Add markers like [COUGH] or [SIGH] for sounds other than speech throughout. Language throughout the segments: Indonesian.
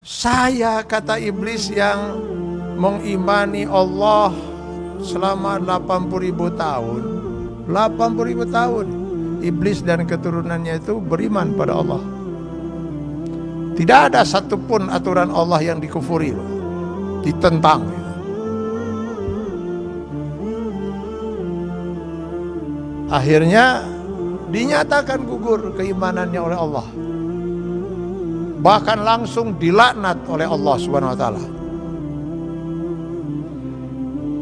Saya kata iblis yang mengimani Allah selama 80 ribu tahun. 80 ribu tahun. Iblis dan keturunannya itu beriman pada Allah. Tidak ada satupun aturan Allah yang dikufuri Ditentang. Akhirnya dinyatakan gugur keimanannya oleh Allah bahkan langsung dilaknat oleh Allah Subhanahu wa taala.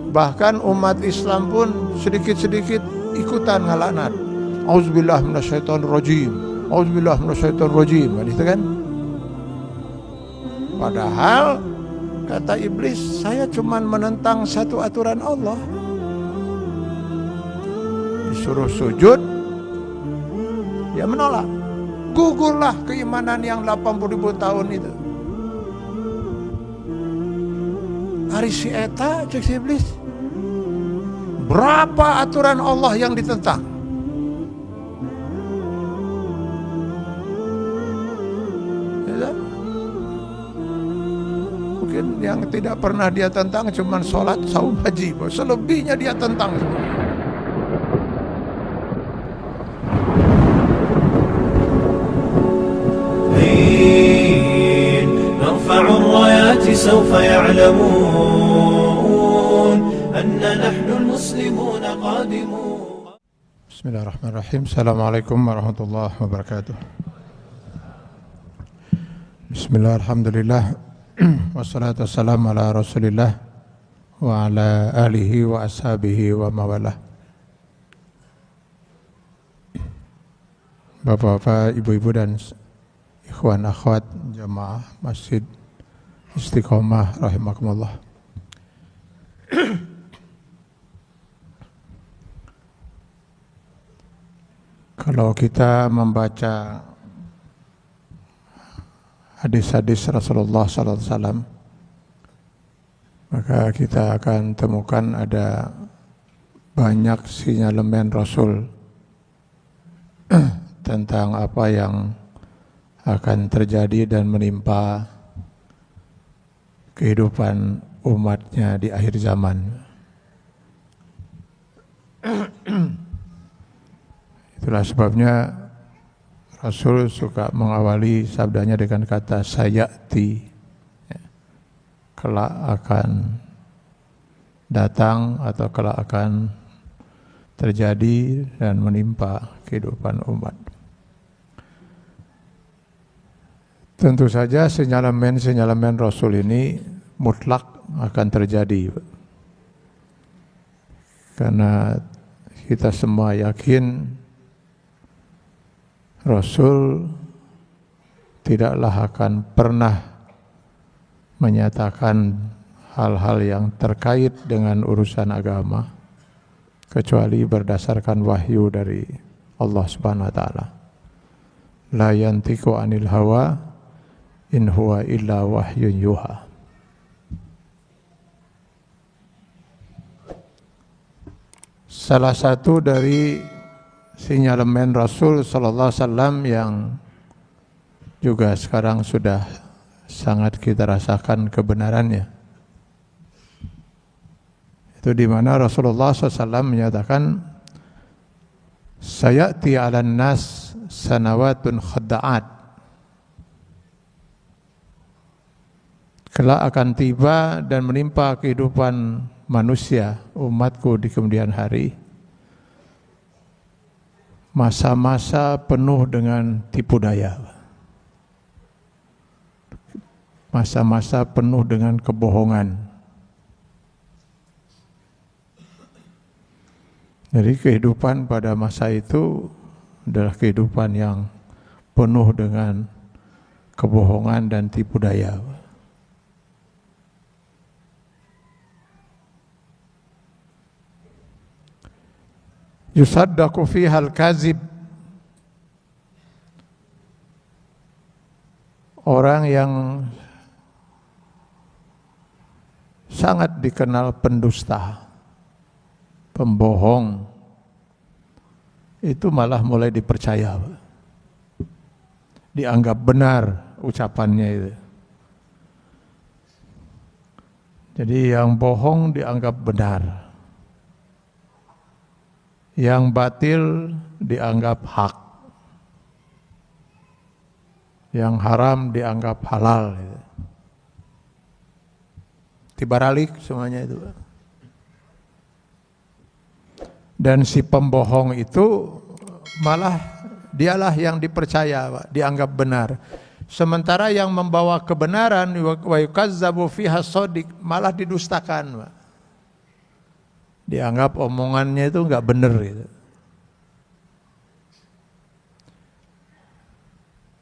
Bahkan umat Islam pun sedikit-sedikit ikutan ngalaknat. Auzubillah minasyaitonir rajim. Auzubillah minasyaitonir rajim. Kan itu kan? Padahal kata iblis, saya cuma menentang satu aturan Allah. Disuruh sujud, dia menolak gugurlah keimanan yang 80 ribu tahun itu. Hari si Eta cek si iblis berapa aturan Allah yang ditentang? Ya, mungkin yang tidak pernah dia tentang cuma sholat saum haji. Selebihnya dia tentang semua سوف يعلمون أن نحن المسلمون قادمون بسم الله الرحمن الرحيم السلام عليكم ورحمة الله وبركاته بسم الله الحمد لله والصلاة والسلام على رسول الله وعلى آله وأصحابه ومواله Bapak-bapak, ibu-ibu dan ikhwan akhwat jamaah masjid istiqomah rahimakumullah. Kalau kita membaca hadis-hadis Rasulullah SAW, maka kita akan temukan ada banyak sinyalemen Rasul [CLEARS THROAT] tentang apa yang akan terjadi dan menimpa kehidupan umatnya di akhir zaman. Itulah sebabnya Rasul suka mengawali sabdanya dengan kata sayati. Ya, kelak akan datang atau kelak akan terjadi dan menimpa kehidupan umat. Tentu saja sinyalemen-sinyalemen Rasul ini mutlak akan terjadi. Karena kita semua yakin Rasul tidaklah akan pernah menyatakan hal-hal yang terkait dengan urusan agama kecuali berdasarkan wahyu dari Allah Subhanahu wa taala. La yantiqu anil hawa in huwa illa wahyun yuha. Salah satu dari sinyalemen Rasul Sallallahu Alaihi Wasallam yang juga sekarang sudah sangat kita rasakan kebenarannya. Itu di mana Rasulullah SAW menyatakan, Sayati ala nas sanawatun khadda'at kelak akan tiba dan menimpa kehidupan manusia, umatku di kemudian hari. Masa-masa penuh dengan tipu daya. Masa-masa penuh dengan kebohongan. Jadi kehidupan pada masa itu adalah kehidupan yang penuh dengan kebohongan dan tipu daya. Yusaddaqu fiha al-kazib. Orang yang sangat dikenal pendusta pembohong itu malah mulai dipercaya dianggap benar ucapannya itu. Jadi yang bohong dianggap benar. Yang batil dianggap hak. Yang haram dianggap halal. Tibaralik semuanya itu. Dan si pembohong itu malah dialah yang dipercaya, dianggap benar. Sementara yang membawa kebenaran wa fiha malah didustakan. Pak. Dianggap omongannya itu enggak benar gitu.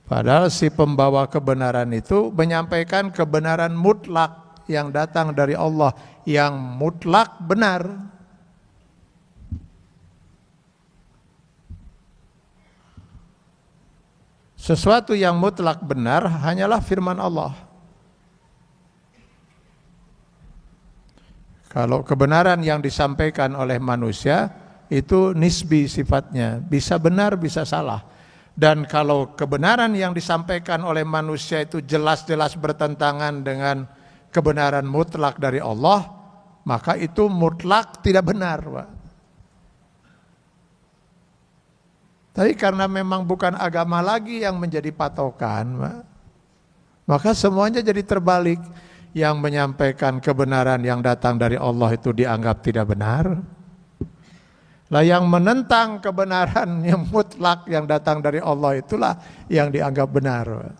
Padahal si pembawa kebenaran itu menyampaikan kebenaran mutlak yang datang dari Allah yang mutlak benar. Sesuatu yang mutlak benar hanyalah firman Allah. Kalau kebenaran yang disampaikan oleh manusia itu nisbi sifatnya, bisa benar bisa salah. Dan kalau kebenaran yang disampaikan oleh manusia itu jelas-jelas bertentangan dengan kebenaran mutlak dari Allah, maka itu mutlak tidak benar. Tapi karena memang bukan agama lagi yang menjadi patokan, maka semuanya jadi terbalik. Yang menyampaikan kebenaran yang datang dari Allah itu dianggap tidak benar. Lah yang menentang kebenaran [LAUGHS] yang mutlak yang datang dari Allah itulah yang dianggap benar.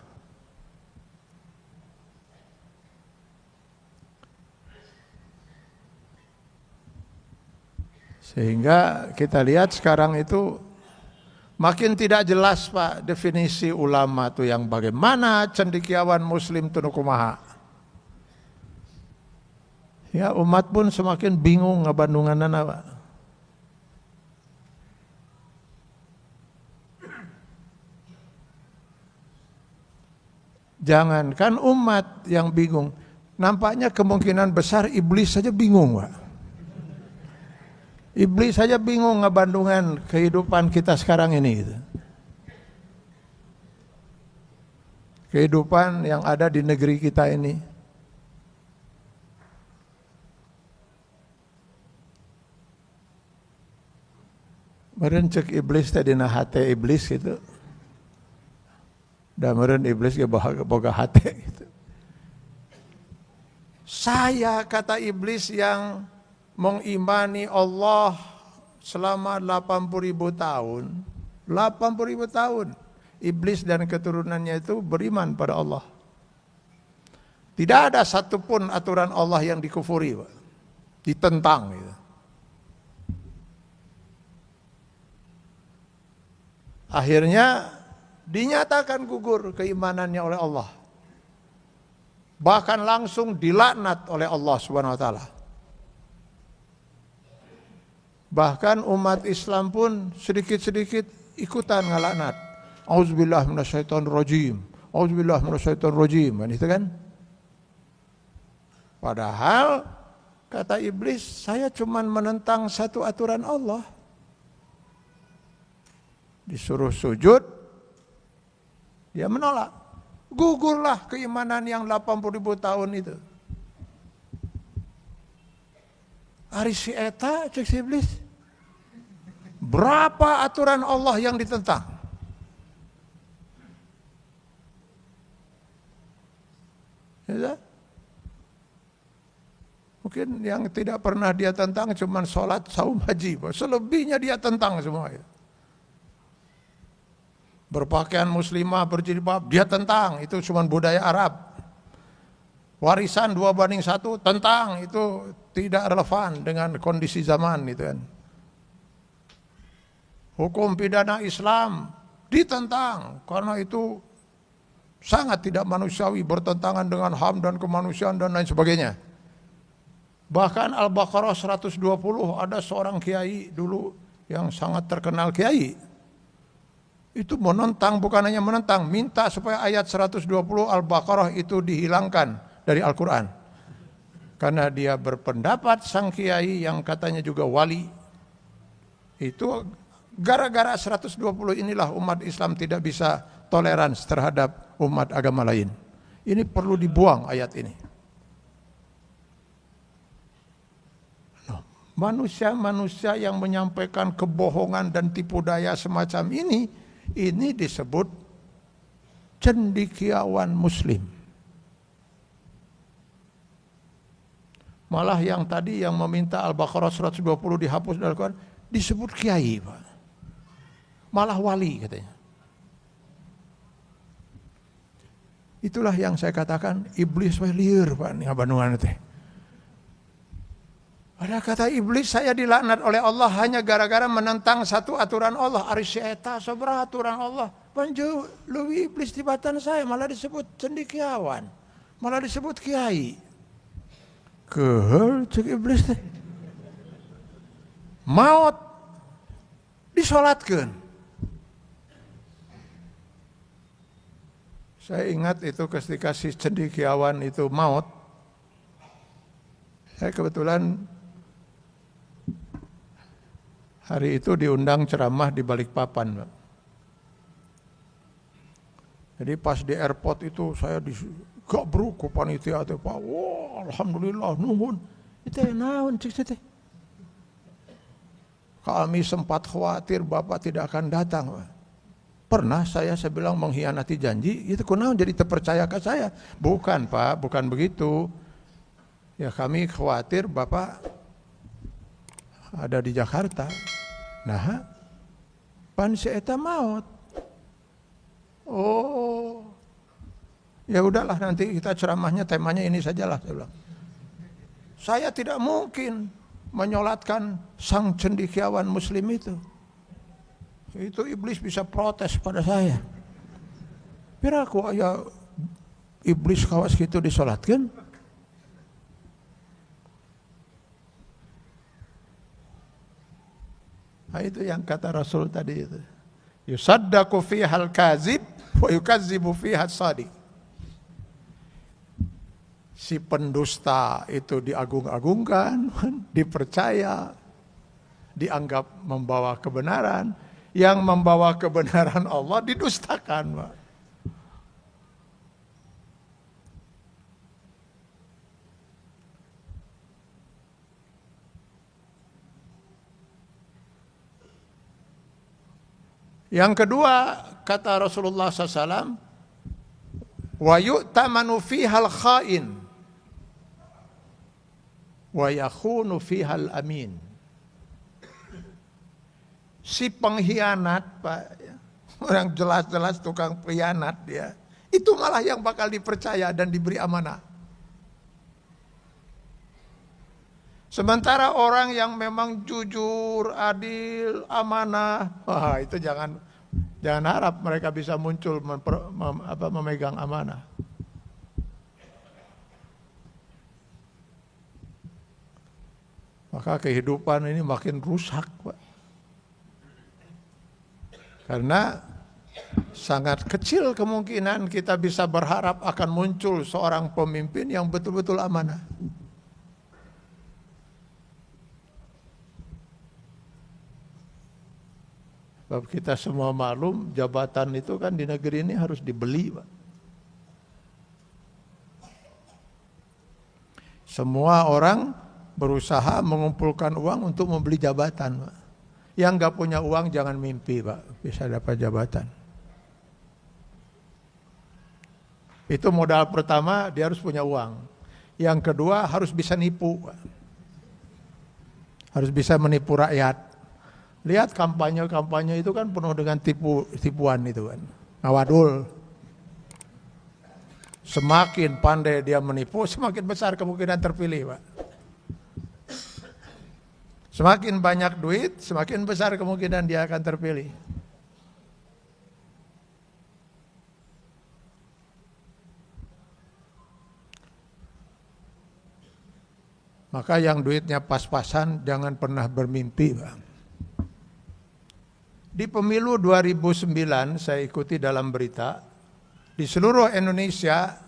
Sehingga kita lihat sekarang itu Makin tidak jelas Pak definisi ulama itu yang bagaimana cendikiawan muslim tunukumaha. Ya umat pun semakin bingung ngabandungan Pak. Jangankan umat yang bingung, nampaknya kemungkinan besar iblis saja bingung Pak. Iblis saja bingung ngebandungan kehidupan kita sekarang ini. Gitu. Kehidupan yang ada di negeri kita ini. Merencek iblis tadi nah hati iblis gitu. Dan meren iblis ke boga hati gitu. Saya kata iblis yang mengimani Allah selama 80 ribu tahun 80 ribu tahun iblis dan keturunannya itu beriman pada Allah tidak ada satupun aturan Allah yang dikufuri ditentang gitu. Akhirnya dinyatakan gugur keimanannya oleh Allah bahkan langsung dilaknat oleh Allah Subhanahu wa taala Bahkan umat Islam pun sedikit-sedikit ikutan ngalaknat. Auzubillah minasyaitonir rajim. Auzubillah minasyaitonir rajim. Kan kan? Padahal kata iblis, saya cuma menentang satu aturan Allah. Disuruh sujud, dia menolak. Gugurlah keimanan yang 80 ribu tahun itu. Ari si eta cek si iblis. Berapa aturan Allah yang ditentang? Ya, Mungkin yang tidak pernah dia tentang cuma sholat, saum, haji. Selebihnya dia tentang semua. itu. Berpakaian muslimah, berjilbab, dia tentang. Itu cuma budaya Arab. Warisan dua banding satu, tentang. Itu tidak relevan dengan kondisi zaman itu kan. Hukum pidana Islam ditentang karena itu sangat tidak manusiawi bertentangan dengan HAM dan kemanusiaan dan lain sebagainya. Bahkan Al-Baqarah 120 ada seorang kiai dulu yang sangat terkenal kiai. Itu menentang bukan hanya menentang, minta supaya ayat 120 Al-Baqarah itu dihilangkan dari Al-Qur'an. Karena dia berpendapat sang kiai yang katanya juga wali. Itu gara-gara 120 inilah umat Islam tidak bisa toleransi terhadap umat agama lain. Ini perlu dibuang ayat ini. manusia-manusia yang menyampaikan kebohongan dan tipu daya semacam ini, ini disebut cendikiawan muslim. Malah yang tadi yang meminta Al-Baqarah 120 dihapus dari Al-Quran disebut kiai, Pak. Malah wali katanya. Itulah yang saya katakan iblis liar Pak nih abanungan teh. Ada kata iblis saya dilaknat oleh Allah hanya gara-gara menentang satu aturan Allah. Arisyeta seberapa aturan Allah. Panju lebih iblis di batan saya malah disebut cendikiawan. Malah disebut kiai. Kehel cek iblis teh. Maut disolatkan. Saya ingat itu ketika si cendikiawan itu maut. Saya kebetulan Hari itu diundang ceramah di Balikpapan. Jadi pas di airport itu saya di gabruk ku panitia teh Pak. Wah, alhamdulillah nuhun. Itu naon cik teh. Kami sempat khawatir Bapak tidak akan datang. Pernah saya saya bilang mengkhianati janji, itu kunaon jadi terpercaya ke saya. Bukan Pak, bukan begitu. Ya kami khawatir Bapak ada di Jakarta. Nah, pan si eta maut. Oh, ya udahlah nanti kita ceramahnya temanya ini sajalah saya bilang. Saya tidak mungkin menyolatkan sang cendikiawan muslim itu. Itu iblis bisa protes pada saya. Piraku ya iblis kawas gitu disolatkan. Nah, itu yang kata Rasul tadi itu. Yusaddaku fihal kazib wa yukazibu fihal sadiq. Si pendusta itu diagung-agungkan, [LAUGHS] dipercaya, dianggap membawa kebenaran. Yang membawa kebenaran [LAUGHS] Allah didustakan. Pak. Yang kedua kata Rasulullah SAW, wa yu'tamanu fihal khain wa yakhunu fihal amin. Si pengkhianat, Pak, orang jelas-jelas tukang pengkhianat dia, itu malah yang bakal dipercaya dan diberi amanah. Sementara orang yang memang jujur, adil, amanah, wah itu jangan jangan harap mereka bisa muncul memper, mem, apa, memegang amanah. Maka kehidupan ini makin rusak, Pak. Karena sangat kecil kemungkinan kita bisa berharap akan muncul seorang pemimpin yang betul-betul amanah. Sebab kita semua maklum jabatan itu kan di negeri ini harus dibeli Pak. Semua orang berusaha mengumpulkan uang untuk membeli jabatan Pak. Yang nggak punya uang jangan mimpi Pak, bisa dapat jabatan. Itu modal pertama dia harus punya uang. Yang kedua harus bisa nipu Pak. Harus bisa menipu rakyat. Lihat kampanye-kampanye itu kan penuh dengan tipu tipuan itu kan. Ngawadul. Semakin pandai dia menipu, semakin besar kemungkinan terpilih, Pak. Semakin banyak duit, semakin besar kemungkinan dia akan terpilih. Maka yang duitnya pas-pasan jangan pernah bermimpi, Pak. Di pemilu 2009 saya ikuti dalam berita, di seluruh Indonesia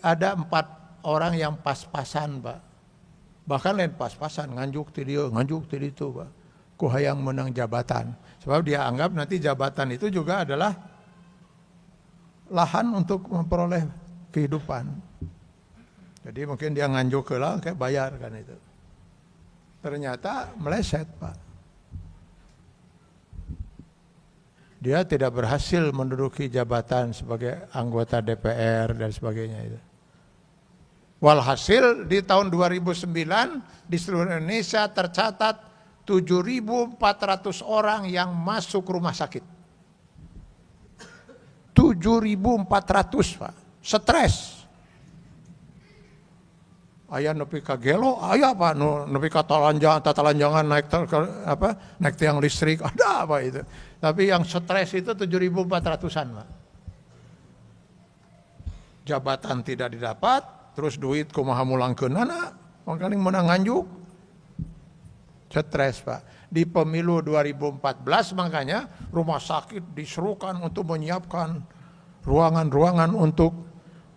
ada empat orang yang pas-pasan Pak. Bahkan lain pas-pasan, nganjuk ti dia, nganjuk ti itu Pak. Kuhayang menang jabatan. Sebab dia anggap nanti jabatan itu juga adalah lahan untuk memperoleh kehidupan. Jadi mungkin dia nganjuk ke lah, kayak bayar kan itu. ternyata meleset Pak. Dia tidak berhasil menduduki jabatan sebagai anggota DPR dan sebagainya itu. Walhasil di tahun 2009 di seluruh Indonesia tercatat 7.400 orang yang masuk rumah sakit. 7.400 Pak, stres. Ayah nepi ka gelo, ayah apa nu nepi ka talanjang, tatalanjangan naik ter, apa naik tiang listrik, [LAUGHS] ada apa itu. Tapi yang stres itu 7.400-an Pak. Jabatan tidak didapat, terus duit kumaha mulangkeun anak, makanya menang nganjuk. Stres Pak. Di pemilu 2014 makanya rumah sakit diserukan untuk menyiapkan ruangan-ruangan untuk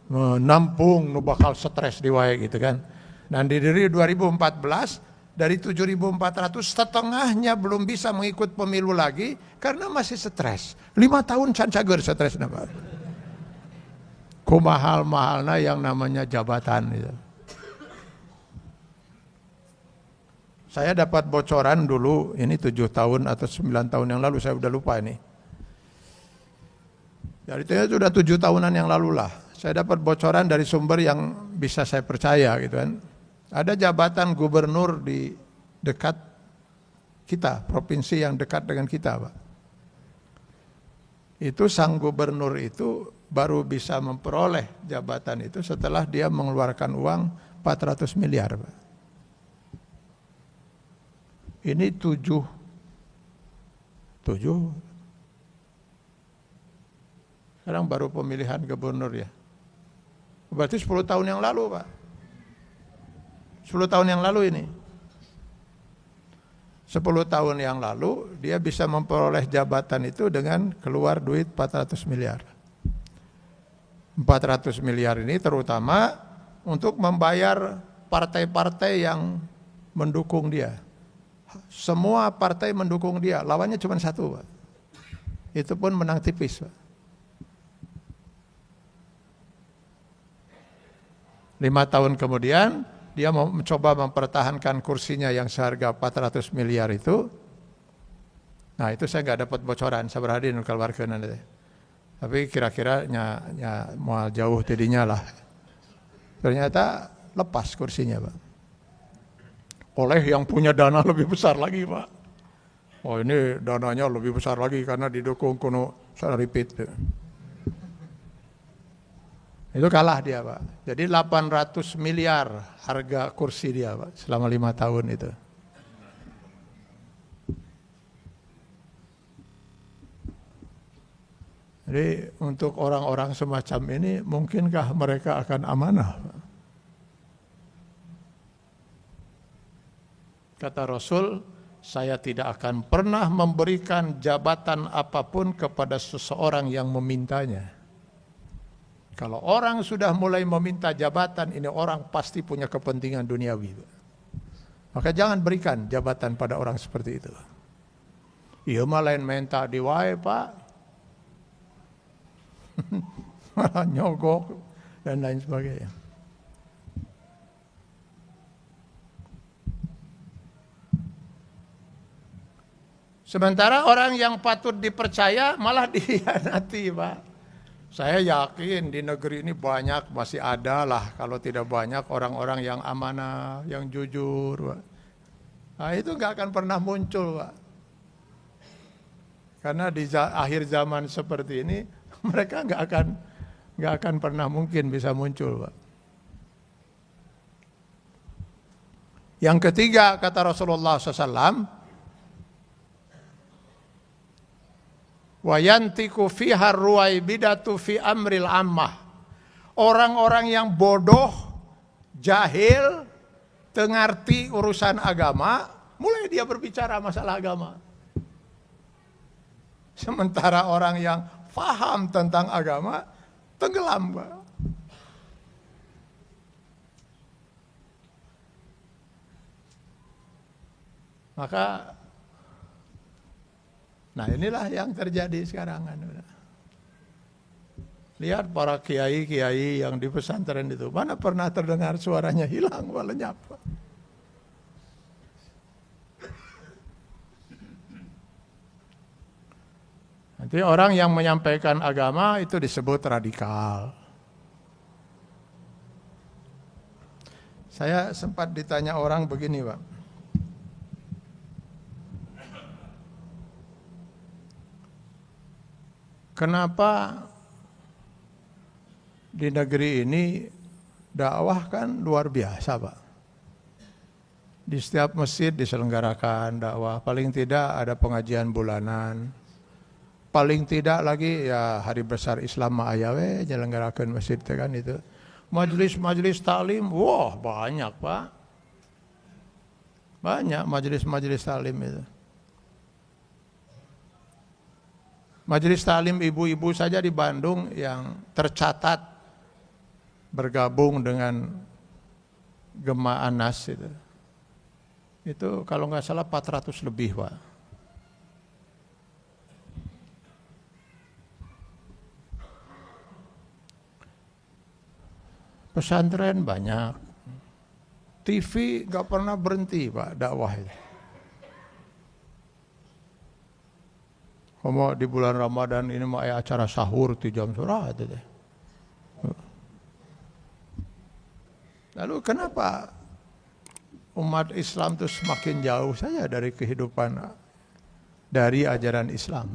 menampung nu bakal stres di wae gitu kan. Dan di diri 2014 dari 7.400 setengahnya belum bisa mengikut pemilu lagi karena masih stres. Lima tahun can cager stres Pak. Kumahal-mahalna yang namanya jabatan gitu. Saya dapat bocoran dulu, ini tujuh tahun atau sembilan tahun yang lalu, saya udah lupa ini. Jadi itu sudah tujuh tahunan yang lalu lah. Saya dapat bocoran dari sumber yang bisa saya percaya gitu kan. Ada jabatan gubernur di dekat kita, provinsi yang dekat dengan kita Pak. Itu sang gubernur itu baru bisa memperoleh jabatan itu setelah dia mengeluarkan uang 400 miliar Pak. Ini tujuh, tujuh. Sekarang baru pemilihan gubernur ya. Berarti 10 tahun yang lalu Pak. 10 tahun yang lalu ini. 10 tahun yang lalu dia bisa memperoleh jabatan itu dengan keluar duit 400 miliar. 400 miliar ini terutama untuk membayar partai-partai yang mendukung dia. Semua partai mendukung dia, lawannya cuma satu, Pak. Itu pun menang tipis, Pak. Lima tahun kemudian, dia mencoba mempertahankan kursinya yang seharga 400 miliar itu. Nah itu saya nggak dapat bocoran, saya berhadi keluar ke nanti. Tapi kira-kira nya, nya mau jauh tidinya lah. Ternyata lepas kursinya, Pak oleh yang punya dana lebih besar lagi Pak. Oh ini dananya lebih besar lagi karena didukung kuno repeat. Itu kalah dia Pak. Jadi 800 miliar harga kursi dia Pak selama lima tahun itu. Jadi untuk orang-orang semacam ini mungkinkah mereka akan amanah? Kata Rasul, saya tidak akan pernah memberikan jabatan apa pun kepada seseorang yang memintanya. Kalau orang sudah mulai meminta jabatan, ini orang pasti punya kepentingan duniawi. Maka jangan berikan jabatan pada orang seperti itu. Iya mah lain minta di wae pak. [LAUGHS] nyogok dan lain sebagainya. Sementara orang yang patut dipercaya malah [LAUGHS] dihianati, Pak. Saya yakin di negeri ini banyak masih ada lah kalau tidak banyak orang-orang yang amanah, yang jujur, Pak. Nah, itu nggak akan pernah muncul, Pak. Karena di akhir zaman seperti ini [LAUGHS] mereka nggak akan nggak akan pernah mungkin bisa muncul, Pak. Yang ketiga kata Rasulullah SAW, Wayantiku fiha ruwaibidatu fi amril ammah. Orang-orang yang bodoh, jahil, tengarti urusan agama, mulai dia berbicara masalah agama. Sementara orang yang faham tentang agama, tenggelam. Maka Nah inilah yang terjadi sekarang. Kan. Lihat para kiai-kiai yang di pesantren itu, mana pernah terdengar suaranya hilang, lenyap. Nanti orang yang menyampaikan agama itu disebut radikal. Saya sempat ditanya orang begini, Pak. Kenapa di negeri ini dakwah kan luar biasa, Pak. Di setiap masjid diselenggarakan dakwah, paling tidak ada pengajian bulanan. Paling tidak lagi ya hari besar Islam Ma'ayawe nyelenggarakan masjid kan itu. Majelis-majelis taklim, wah banyak, Pak. Banyak majelis-majelis taklim itu. Majelis Talim ibu-ibu saja di Bandung yang tercatat bergabung dengan Gema Anas itu. Itu kalau nggak salah 400 lebih, Pak. Pesantren banyak. TV nggak pernah berhenti, Pak, dakwah itu. Kamu di bulan Ramadan ini mau acara sahur di jam surah itu deh. Lalu kenapa umat Islam itu semakin jauh saja dari kehidupan dari ajaran Islam?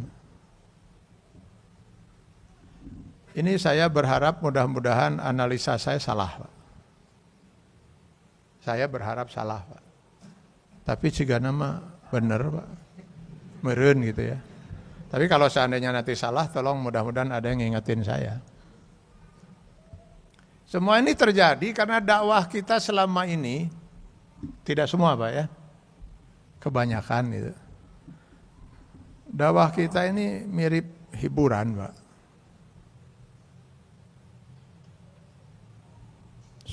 Ini saya berharap mudah-mudahan analisa saya salah. Pak. Saya berharap salah, Pak. Tapi jika nama benar, Pak. Meren gitu ya. Tapi kalau seandainya nanti salah, tolong mudah-mudahan ada yang ngingetin saya. Semua ini terjadi karena dakwah kita selama ini, tidak semua Pak ya, kebanyakan itu. Dakwah kita ini mirip hiburan Pak.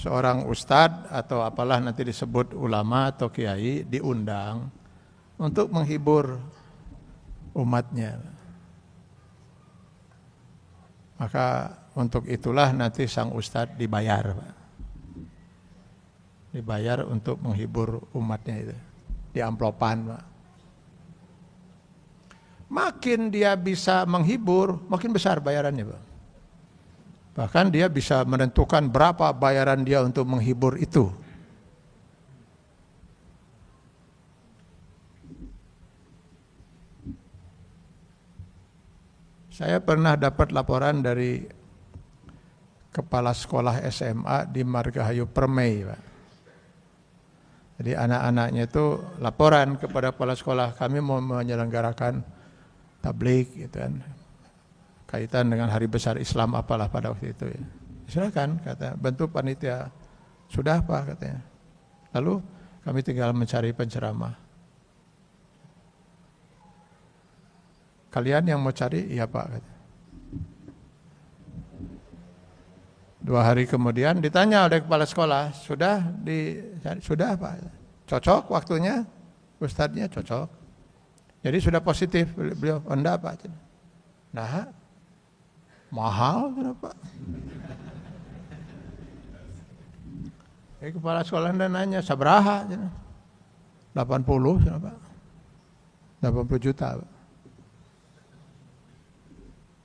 Seorang ustadz atau apalah nanti disebut ulama atau kiai diundang untuk menghibur umatnya. Maka untuk itulah nanti sang ustadz dibayar. Dibayar untuk menghibur umatnya itu. Di amplopan. Makin dia bisa menghibur, makin besar bayarannya. Bahkan dia bisa menentukan berapa bayaran dia untuk menghibur itu. Saya pernah dapat laporan dari kepala sekolah SMA di Margahayu Permai, Pak. Jadi anak-anaknya itu laporan kepada kepala sekolah kami mau menyelenggarakan tablik gitu kan. Kaitan dengan hari besar Islam apalah pada waktu itu ya. Silakan kata bentuk panitia. Sudah Pak katanya. Lalu kami tinggal mencari penceramah. Kalian yang mau cari? Iya Pak. Dua hari kemudian ditanya oleh kepala sekolah, sudah di sudah Pak. Cocok waktunya? Ustadznya cocok. Jadi sudah positif beliau, enggak Pak. Nah, mahal kenapa? Jadi kepala sekolah anda nanya, sabaraha? 80 Pak. 80 juta Pak.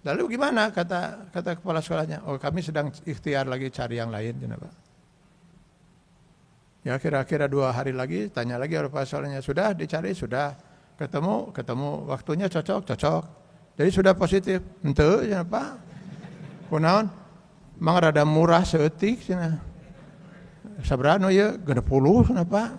Lalu gimana kata kata kepala sekolahnya? Oh kami sedang ikhtiar lagi cari yang lain, kenapa? Ya kira-kira dua hari lagi tanya lagi oleh kepala sekolahnya sudah dicari sudah ketemu ketemu waktunya cocok cocok. Jadi sudah positif. Ente kenapa? Kunaon? Mang rada murah seetik cina. Sabrano ya gede puluh kenapa?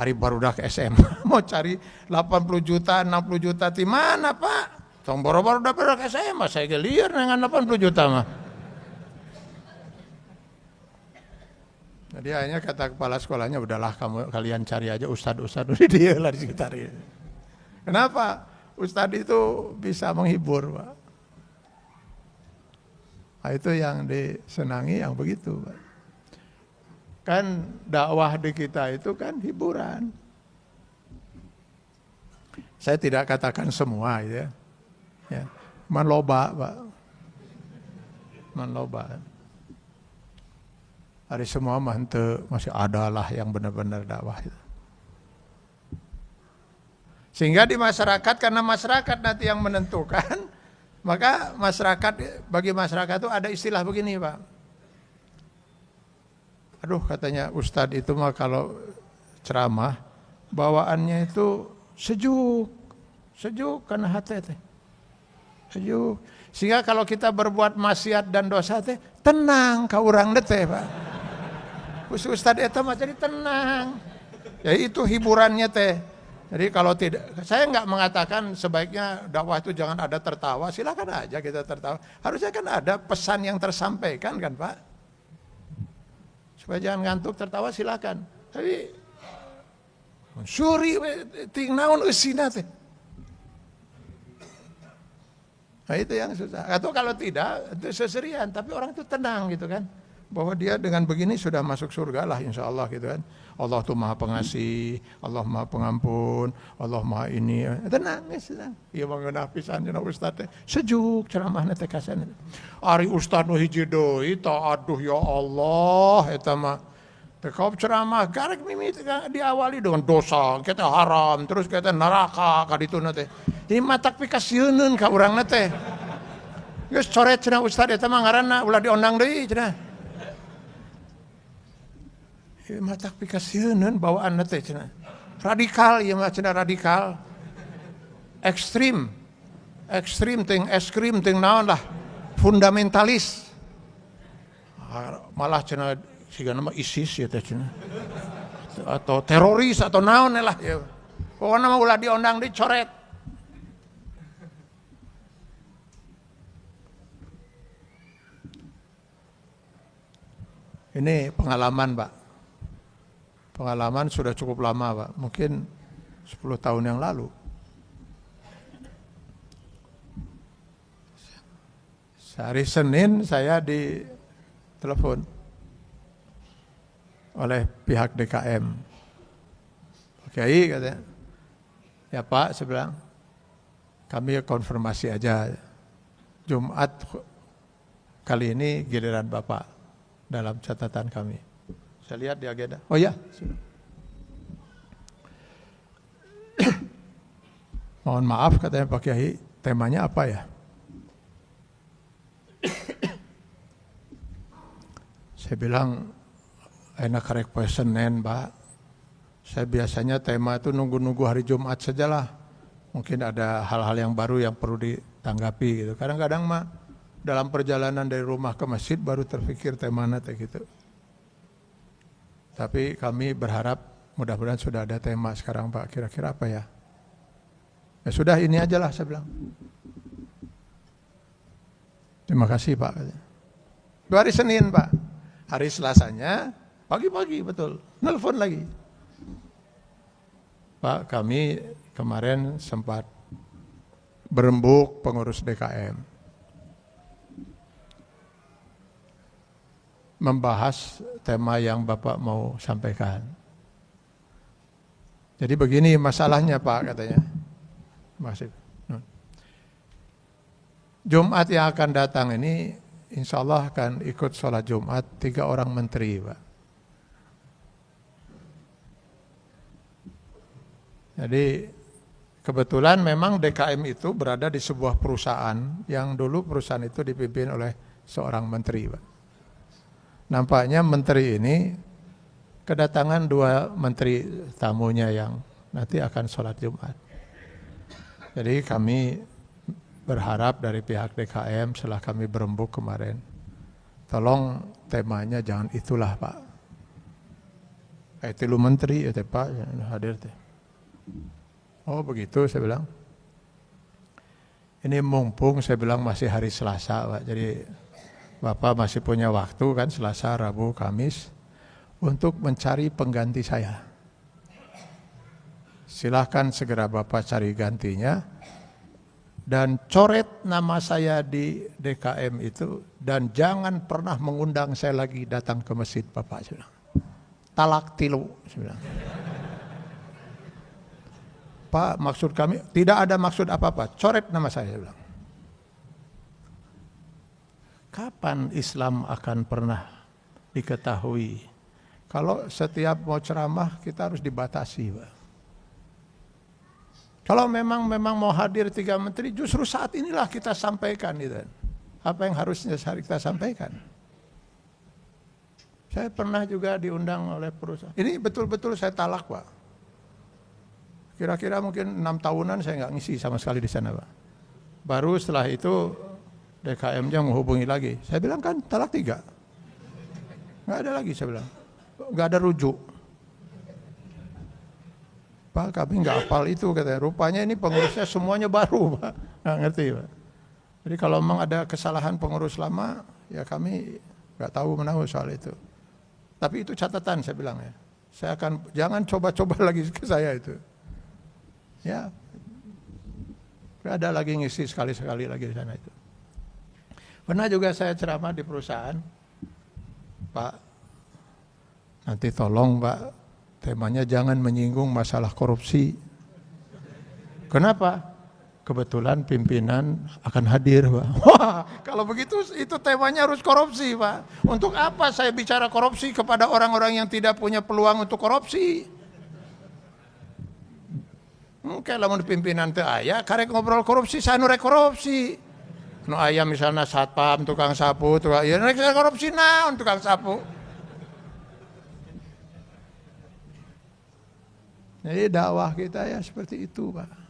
Hari baru dah ke SMA [LAUGHS] mau cari 80 juta 60 juta di mana pak? Tong boro-boro udah pernah ke saya mas, saya gelir dengan 80 juta mah. Jadi akhirnya kata kepala sekolahnya, udahlah kamu kalian cari aja ustad-ustad udah [LAUGHS] dia lah di sekitar ini. Kenapa? Ustad itu bisa menghibur, Pak. Nah, itu yang disenangi yang begitu, Pak. Kan dakwah di kita itu kan hiburan. Saya tidak katakan semua ya. Ya, man loba, Pak. Man loba. Hari semua mah masih ada lah yang benar-benar dakwah. Sehingga di masyarakat karena masyarakat nanti yang menentukan [LAUGHS] Maka masyarakat bagi masyarakat itu ada istilah begini, Pak. Aduh, katanya Ustadz itu mah kalau ceramah bawaannya itu sejuk, sejuk karena hati teh. Sejuk. Sehingga kalau kita berbuat maksiat dan dosa teh tenang kau orang teh, Pak. Khusus Ustadz itu mah jadi tenang. Ya itu hiburannya teh. Jadi kalau tidak, saya nggak mengatakan sebaiknya dakwah itu jangan ada tertawa, silakan aja kita tertawa. Harusnya kan ada pesan yang tersampaikan kan Pak. Supaya jangan ngantuk tertawa silakan. Tapi suri ting naon teh. Nah itu yang susah. Atau kalau tidak, itu seserian. Tapi orang itu tenang gitu kan. Bahwa dia dengan begini sudah masuk surga lah insya Allah gitu kan. Allah tuh maha pengasih, Allah maha pengampun, Allah maha ini. Tenang, ya tenang. Iya mengenah pisan cenah ustaz teh. Sejuk ceramahna teh kasan. Ari ustaz nu hiji deui aduh ya Allah eta mah Tekau ceramah garek mimit diawali dengan dosa, kita haram, terus kita neraka kaditu nate. Ini matak pikasieun ka urang nate. Geus coret cenah ustaz eta mah ngaranna ulah diondang deui cenah. matak pikasieun bawaan teh cenah. Radikal ieu mah cenah radikal. Ekstrim. Ekstrim ting es krim ting naon lah. Fundamentalis. Malah cenah siga nama ISIS ya teh. Atau teroris atau naon lah ya. Pokoknya mah ulah diondang dicoret. Ini pengalaman Pak pengalaman sudah cukup lama Pak, mungkin 10 tahun yang lalu. Hari Senin saya di telepon oleh pihak DKM. Oke, katanya. Ya Pak, saya bilang, kami konfirmasi aja. Jumat kali ini giliran Bapak dalam catatan kami. Saya lihat di agenda. Oh ya, [COUGHS] Mohon maaf katanya Pak Kiai, temanya apa ya? [COUGHS] Saya bilang enak karek Senin, Pak. Saya biasanya tema itu nunggu-nunggu hari Jumat sajalah. Mungkin ada hal-hal yang baru yang perlu ditanggapi gitu. Kadang-kadang mah dalam perjalanan dari rumah ke masjid baru terpikir tema nanti gitu. Tapi kami berharap mudah-mudahan sudah ada tema sekarang Pak. Kira-kira apa ya? Ya sudah ini aja lah saya bilang. Terima kasih Pak. Dua hari Senin Pak. Hari Selasanya pagi-pagi betul. Nelfon lagi. Pak kami kemarin sempat berembuk pengurus DKM. membahas tema yang Bapak mau sampaikan. Jadi begini masalahnya Pak katanya. Masih. Jumat yang akan datang ini insya Allah akan ikut sholat Jumat tiga orang menteri Pak. Jadi kebetulan memang DKM itu berada di sebuah perusahaan yang dulu perusahaan itu dipimpin oleh seorang menteri Pak. Nampaknya menteri ini kedatangan dua menteri tamunya yang nanti akan sholat Jumat. Jadi kami berharap dari pihak DKM setelah kami berembuk kemarin, tolong temanya jangan itulah Pak. Itu lu menteri ya Pak hadir teh. Oh begitu saya bilang. Ini mumpung saya bilang masih hari Selasa Pak, jadi Bapak masih punya waktu kan Selasa, Rabu, Kamis untuk mencari pengganti saya. Silahkan segera Bapak cari gantinya dan coret nama saya di DKM itu dan jangan pernah mengundang saya lagi datang ke masjid Bapak. Talak tilu. Saya Pak maksud kami tidak ada maksud apa-apa, coret nama saya. bilang kapan Islam akan pernah diketahui? Kalau setiap mau ceramah kita harus dibatasi, Pak. Kalau memang memang mau hadir tiga menteri, justru saat inilah kita sampaikan gitu. Apa yang harusnya kita sampaikan. Saya pernah juga diundang oleh perusahaan. Ini betul-betul saya talak Pak. Kira-kira mungkin enam tahunan saya nggak ngisi sama sekali di sana Pak. Baru setelah itu DKM-nya menghubungi lagi. Saya bilang kan talak tiga. Nggak ada lagi saya bilang. Nggak ada rujuk. Pak kami nggak hafal itu katanya. Rupanya ini pengurusnya semuanya baru Pak. Nggak ngerti Pak. Jadi kalau memang ada kesalahan pengurus lama, ya kami nggak tahu menahu soal itu. Tapi itu catatan saya bilang ya. Saya akan jangan coba-coba [LAUGHS] lagi ke saya itu. Ya. Ada lagi ngisi sekali-sekali lagi di sana itu. Pernah juga saya ceramah di perusahaan. Pak, nanti tolong Pak, temanya jangan menyinggung masalah korupsi. Kenapa? kebetulan pimpinan akan hadir, Pak. [LAUGHS] Wah, kalau begitu itu temanya harus korupsi, Pak. Untuk apa saya bicara korupsi kepada orang-orang yang tidak punya peluang untuk korupsi? Mungkin lah pimpinan teh ayah, karek ngobrol korupsi, saya nurek korupsi. No ayah misalnya satpam, tukang sapu, tukang ya nurek korupsi nah tukang sapu. Jadi dakwah kita ya seperti itu, Pak.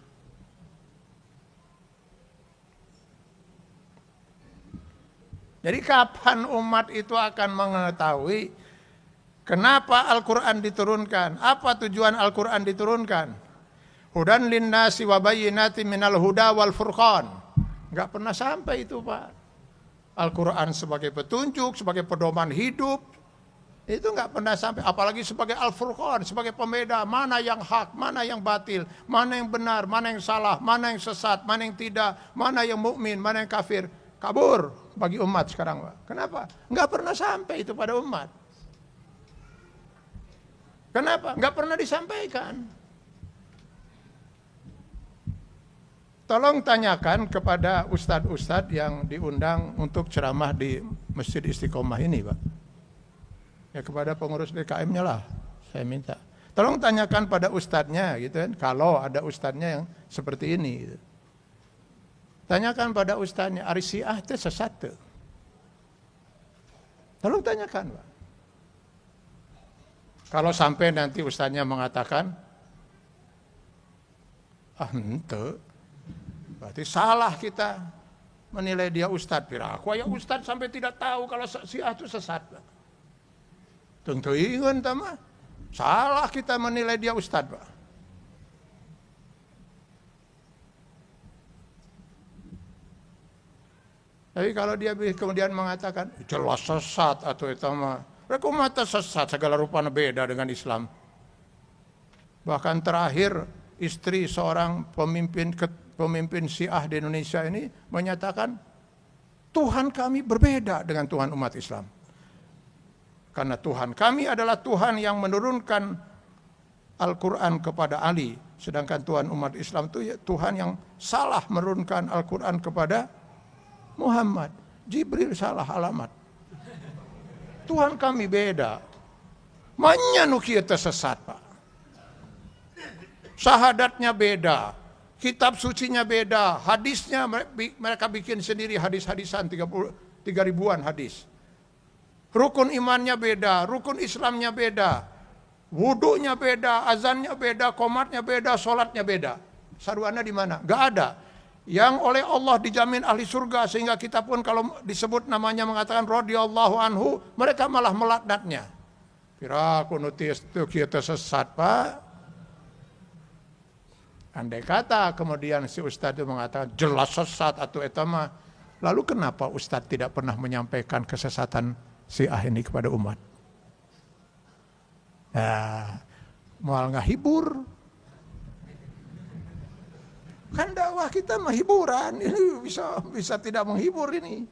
Jadi kapan umat itu akan mengetahui kenapa Al-Quran diturunkan? Apa tujuan Al-Quran diturunkan? Hudan linnasi wa bayyinati minal huda wal furqan. Enggak pernah sampai itu Pak. Al-Quran sebagai petunjuk, sebagai pedoman hidup. Itu enggak pernah sampai. Apalagi sebagai Al-Furqan, sebagai pembeda. Mana yang hak, mana yang batil. Mana yang benar, mana yang salah, mana yang sesat, mana yang tidak. Mana yang mukmin, mana yang kafir. Kabur bagi umat sekarang, Pak. Kenapa? Enggak pernah sampai itu pada umat. Kenapa? Enggak pernah disampaikan. Tolong tanyakan kepada ustadz-ustadz yang diundang untuk ceramah di Masjid Istiqomah ini, Pak. Ya kepada pengurus DKM-nya lah, saya minta. Tolong tanyakan pada ustadznya, gitu kan, kalau ada ustadznya yang seperti ini. Gitu. Tanyakan pada ustaznya, Ari Syiah itu sesat. Tolong tanyakan, Pak. Kalau sampai nanti ustaznya mengatakan, ah ente, berarti salah kita menilai dia ustaz. Aku ya ustaz sampai tidak tahu kalau Syiah itu sesat. Tentu ingin, teman. Salah kita menilai dia ustaz, Pak. Tapi kalau dia kemudian mengatakan jelas sesat atau itu mah, mereka mata sesat segala rupanya beda dengan Islam. Bahkan terakhir istri seorang pemimpin pemimpin Syiah di Indonesia ini menyatakan Tuhan kami berbeda dengan Tuhan umat Islam. Karena Tuhan kami adalah Tuhan yang menurunkan Al-Quran kepada Ali. Sedangkan Tuhan umat Islam itu ya Tuhan yang salah menurunkan Al-Quran kepada Muhammad. Jibril salah alamat. Tuhan kami beda. Manya nukia tersesat pak. Sahadatnya beda. Kitab sucinya beda. Hadisnya mereka bikin sendiri hadis-hadisan 30 ribuan hadis. Rukun imannya beda, rukun Islamnya beda. Wudhunya beda, azannya beda, komatnya beda, sholatnya beda. Saruannya di mana? Gak ada yang oleh Allah dijamin ahli surga sehingga kita pun kalau disebut namanya mengatakan radhiyallahu anhu mereka malah melaknatnya. Kira kunutis itu kita sesat pak. Andai kata kemudian si ustadz itu mengatakan jelas sesat atau etama. Lalu kenapa ustadz tidak pernah menyampaikan kesesatan si ah ini kepada umat? Nah, mual nggak hibur, Kan dakwah kita mah hiburan, [LAUGHS] ini bisa bisa tidak menghibur ini.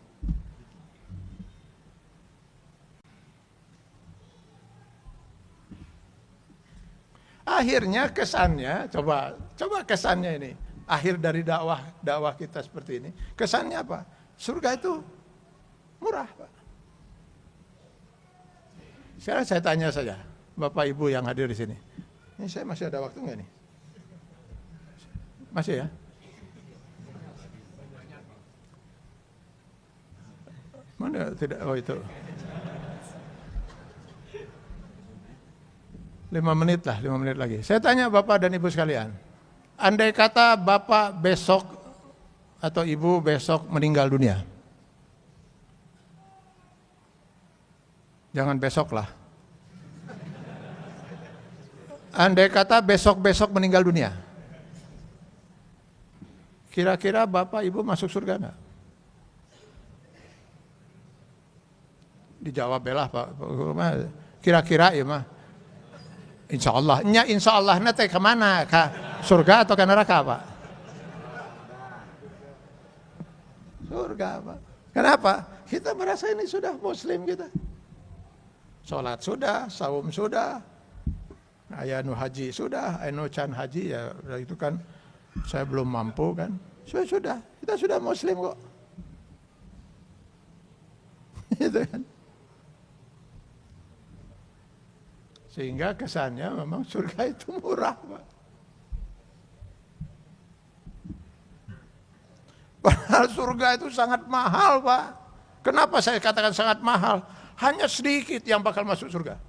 Akhirnya kesannya, coba coba kesannya ini. Akhir dari dakwah dakwah kita seperti ini. Kesannya apa? Surga itu murah, Pak. Sekarang saya tanya saja, Bapak Ibu yang hadir di sini. Ini saya masih ada waktu nggak nih? Masih ya? Mana tidak? Oh itu. Lima menit lah, lima menit lagi. Saya tanya Bapak dan Ibu sekalian. Andai kata Bapak besok atau Ibu besok meninggal dunia. Jangan besok lah. Andai kata besok-besok meninggal dunia. Kira-kira Bapak Ibu masuk surga enggak? Dijawab belah Pak. Kira-kira ya mah. Insya Allah. Nya insya Allah nanti ke mana? Ke surga atau ke neraka Pak? Surga Pak. Kenapa? Kita merasa ini sudah muslim kita. Sholat sudah, saum sudah, ayah nu haji sudah, ayah can haji ya itu kan saya belum mampu kan. Sudah, sudah, kita sudah muslim kok. [LAUGHS] itu kan. Sehingga kesannya memang surga [LAUGHS] itu murah, Pak. Padahal surga itu sangat mahal, Pak. Kenapa saya katakan sangat mahal? Hanya sedikit yang bakal masuk surga.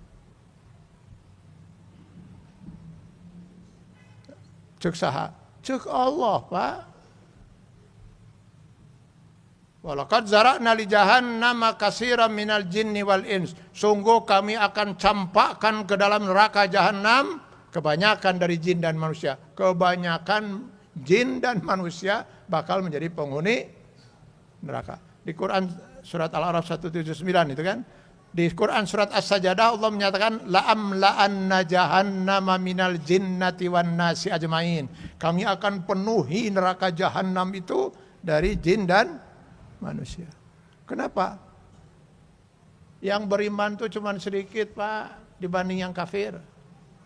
Cek saha? Cek Allah, Pak. Walakad zarakna li jahannam katsiran minal jinni wal ins. Sungguh kami akan campakkan ke dalam neraka jahanam kebanyakan dari jin dan manusia. Kebanyakan jin dan manusia bakal menjadi penghuni neraka. Di Quran surat Al-Araf 179 itu kan. Di Quran surat As-Sajadah Allah menyatakan la'am la'anna jahannama minal jinnati wan nasi ajmain. Kami akan penuhi neraka jahanam itu dari jin dan manusia. Kenapa? Yang beriman itu cuma sedikit pak dibanding yang kafir.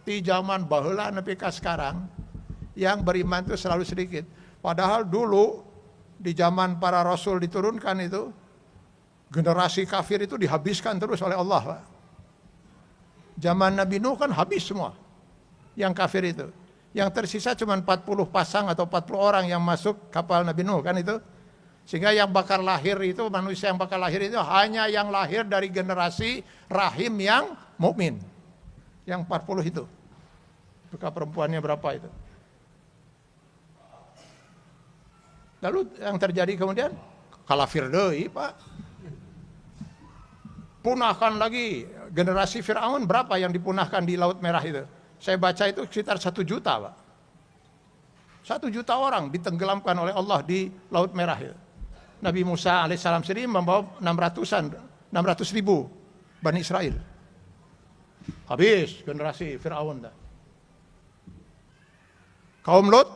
Di zaman bahula nepi sekarang, yang beriman itu selalu sedikit. Padahal dulu di zaman para rasul diturunkan itu, generasi kafir itu dihabiskan terus oleh Allah. Pak. Zaman Nabi Nuh kan habis semua yang kafir itu. Yang tersisa cuma 40 pasang atau 40 orang yang masuk kapal Nabi Nuh kan itu. Sehingga yang bakal lahir itu manusia yang bakal lahir itu hanya yang lahir dari generasi rahim yang mukmin. Yang 40 itu. Buka perempuannya berapa itu? Lalu yang terjadi kemudian kalafir deui, Pak. Punahkan lagi generasi Firaun berapa yang dipunahkan di Laut Merah itu? Saya baca itu sekitar satu juta, Pak. Satu juta orang ditenggelamkan oleh Allah di Laut Merah itu. Nabi Musa alaihissalam sendiri membawa 600-an, 600 ribu Bani Israel. Habis generasi Fir'aun. Kaum Lot,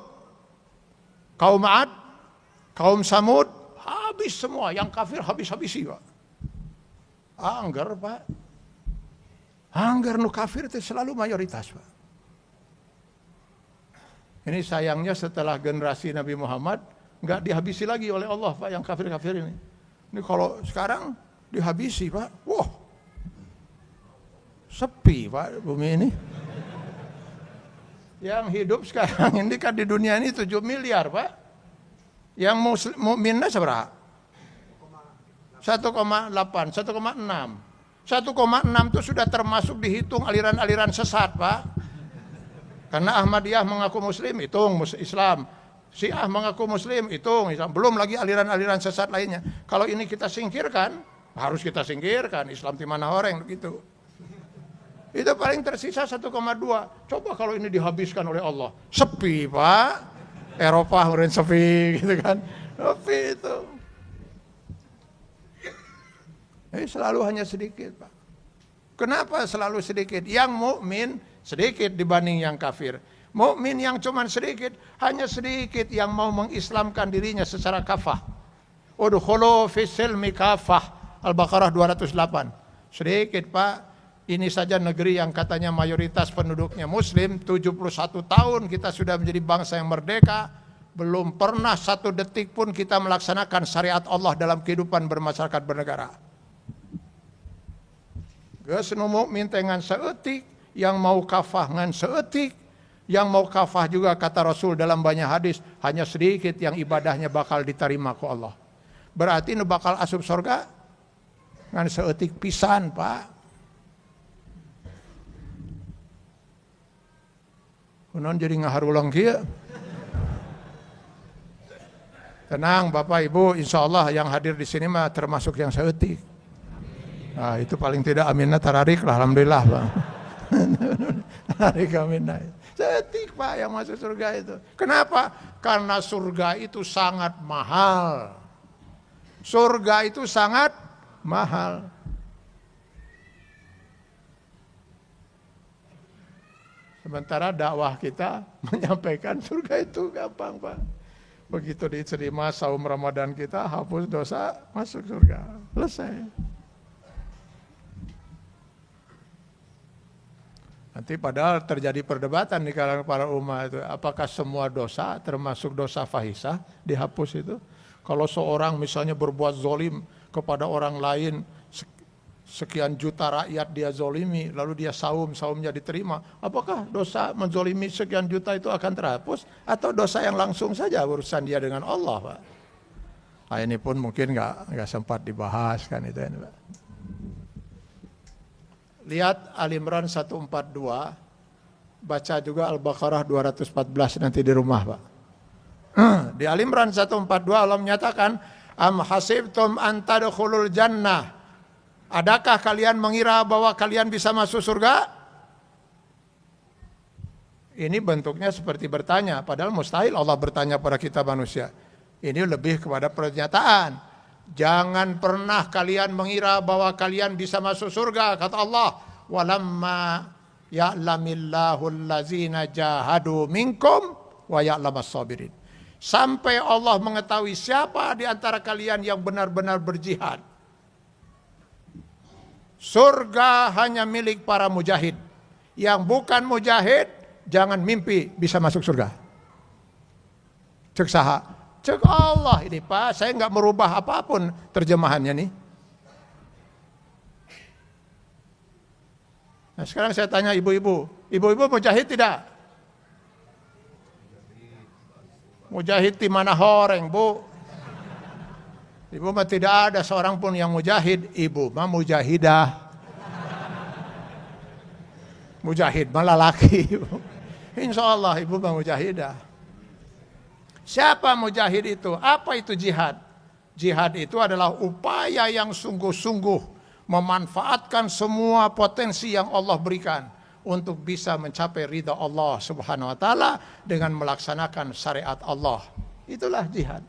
kaum Ad, kaum Samud, habis semua. Yang kafir habis-habisi Pak. Anggar Pak. Anggar nu kafir itu selalu mayoritas Pak. Ini sayangnya setelah generasi Nabi Muhammad, nggak dihabisi lagi oleh Allah Pak yang kafir-kafir ini. Ini kalau sekarang dihabisi Pak, wah sepi Pak bumi ini. Yang hidup sekarang [LAUGHS] ini kan di dunia ini 7 miliar Pak. Yang muslim mukminnya seberapa? 1,8, 1,6. 1,6 itu sudah termasuk dihitung aliran-aliran sesat, Pak. Karena Ahmadiyah mengaku muslim, hitung Islam. Syiah mengaku muslim, itu belum lagi aliran-aliran sesat lainnya. Kalau ini kita singkirkan, harus kita singkirkan. Islam di mana orang begitu. Itu paling tersisa 1,2. Coba kalau ini dihabiskan oleh Allah. Sepi, Pak. Eropa kemudian sepi [LAUGHS] gitu kan. Sepi itu. Ini selalu hanya sedikit, Pak. Kenapa selalu sedikit? Yang mukmin sedikit dibanding yang kafir. Mukmin yang cuma sedikit, hanya sedikit yang mau mengislamkan dirinya secara kafah. Udkhulu fi silmi kafah. Al-Baqarah 208. Sedikit, Pak. Ini saja negeri yang katanya mayoritas penduduknya muslim, 71 tahun kita sudah menjadi bangsa yang merdeka, belum pernah satu detik pun kita melaksanakan syariat Allah dalam kehidupan bermasyarakat bernegara. Geus nu mukmin dengan seetik, yang mau kafah ngan seetik, Yang mau kafah juga kata Rasul dalam banyak hadis, hanya sedikit yang ibadahnya bakal diterima ke Allah. Berarti nu bakal asup surga ngan seetik pisan, Pak. Kunon jadi ngaharulang kia. Tenang Bapak Ibu, insya Allah yang hadir di sini mah termasuk yang seetik. Nah, itu paling tidak aminah tararik lah, Alhamdulillah Pak. [LAUGHS] Tararik aminah. Seetik Pak yang masuk surga itu. Kenapa? Karena surga itu sangat mahal. Surga itu sangat mahal. Sementara dakwah kita [LAUGHS] menyampaikan surga itu gampang Pak. Begitu diterima saum Ramadan kita, hapus dosa, masuk surga. Selesai. Nanti padahal terjadi perdebatan di kalangan para umat itu, apakah semua dosa termasuk dosa fahisah dihapus itu? Kalau seorang misalnya berbuat zolim kepada orang lain, sekian juta rakyat dia zolimi, lalu dia saum, saumnya diterima. Apakah dosa menzolimi sekian juta itu akan terhapus? Atau dosa yang langsung saja urusan dia dengan Allah, Pak? Nah, ini pun mungkin nggak nggak sempat dibahas kan itu ini, Pak. Lihat Al Imran 142, baca juga Al-Baqarah 214 nanti di rumah, Pak. [CLEARS THROAT] Di Al Imran 142 Allah menyatakan, Am hasibtum an tadkhulul jannah Adakah kalian mengira bahwa kalian bisa masuk surga? Ini bentuknya seperti bertanya, padahal mustahil Allah bertanya pada kita manusia. Ini lebih kepada pernyataan. Jangan pernah kalian mengira bahwa kalian bisa masuk surga, kata Allah. Walamma ya'lamillahu allazina jahadu minkum wa ya'lamas sabirin. Sampai Allah mengetahui siapa di antara kalian yang benar-benar berjihad Surga hanya milik para mujahid. Yang bukan mujahid, jangan mimpi bisa masuk surga. Cek saha. Cek Allah ini Pak, saya nggak merubah apa pun terjemahannya nih. Nah sekarang saya tanya ibu-ibu, ibu-ibu mujahid tidak? Mujahid di mana horeng bu? Ibu mah tidak ada seorang pun yang mujahid. Ibu mah mujahidah. Mujahid malah laki. [LAUGHS] Insya Allah ibu mah mujahidah. Siapa mujahid itu? Apa itu jihad? Jihad itu adalah upaya yang sungguh-sungguh memanfaatkan semua potensi yang Allah berikan untuk bisa mencapai ridha Allah Subhanahu wa taala dengan melaksanakan syariat Allah. Itulah jihad.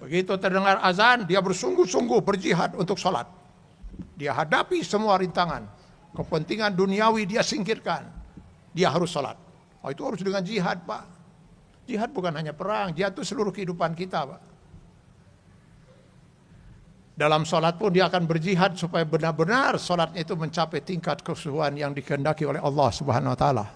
Begitu terdengar azan, dia bersungguh-sungguh berjihad untuk sholat. Dia hadapi semua rintangan. Kepentingan duniawi dia singkirkan. Dia harus sholat. Oh, itu harus dengan jihad, Pak. Jihad bukan hanya perang, jihad itu seluruh kehidupan kita, Pak. Dalam sholat pun dia akan berjihad supaya benar-benar sholatnya itu mencapai tingkat kesuhuan yang dikehendaki oleh Allah Subhanahu Wa Taala.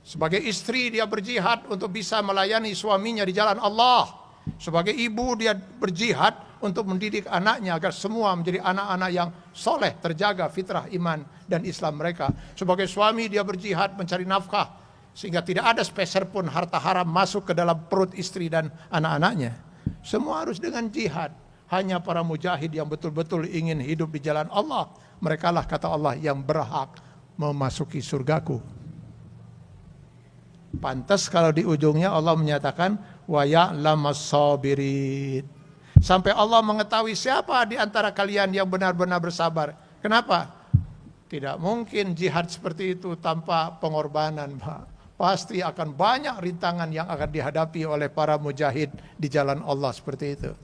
Sebagai istri dia berjihad untuk bisa melayani suaminya di jalan Allah. Sebagai ibu dia berjihad untuk mendidik anaknya agar semua menjadi anak-anak yang soleh, terjaga fitrah iman dan Islam mereka. Sebagai suami dia berjihad mencari nafkah sehingga tidak ada speser pun harta haram masuk ke dalam perut istri dan anak-anaknya. Semua harus dengan jihad. Hanya para mujahid yang betul-betul ingin hidup di jalan Allah. Mereka lah kata Allah yang berhak memasuki surgaku. Pantas kalau di ujungnya Allah menyatakan wa ya'lamas sabirin. Sampai Allah mengetahui siapa di antara kalian yang benar-benar bersabar. Kenapa? Tidak mungkin jihad seperti itu tanpa pengorbanan, Pak. Pasti akan banyak rintangan yang akan dihadapi oleh para mujahid di jalan Allah seperti itu.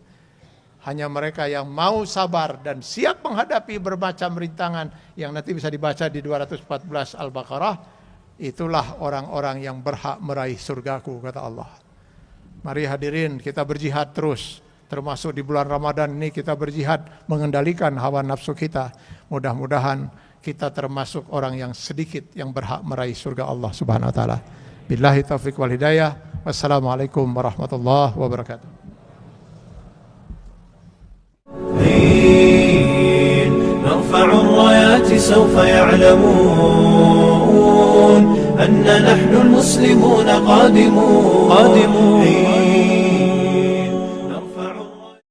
Hanya mereka yang mau sabar dan siap menghadapi bermacam rintangan yang nanti bisa dibaca di 214 Al-Baqarah, itulah orang-orang yang berhak meraih surgaku, kata Allah. Mari hadirin kita berjihad terus. Termasuk di bulan Ramadan ini kita berjihad mengendalikan hawa nafsu kita. Mudah-mudahan kita termasuk orang yang sedikit yang berhak meraih surga Allah Subhanahu wa taala. Billahi taufik wal hidayah. Wassalamualaikum warahmatullahi wabarakatuh. نرفع الرايات سوف يعلمون أن نحن المسلمون قادمون قادمون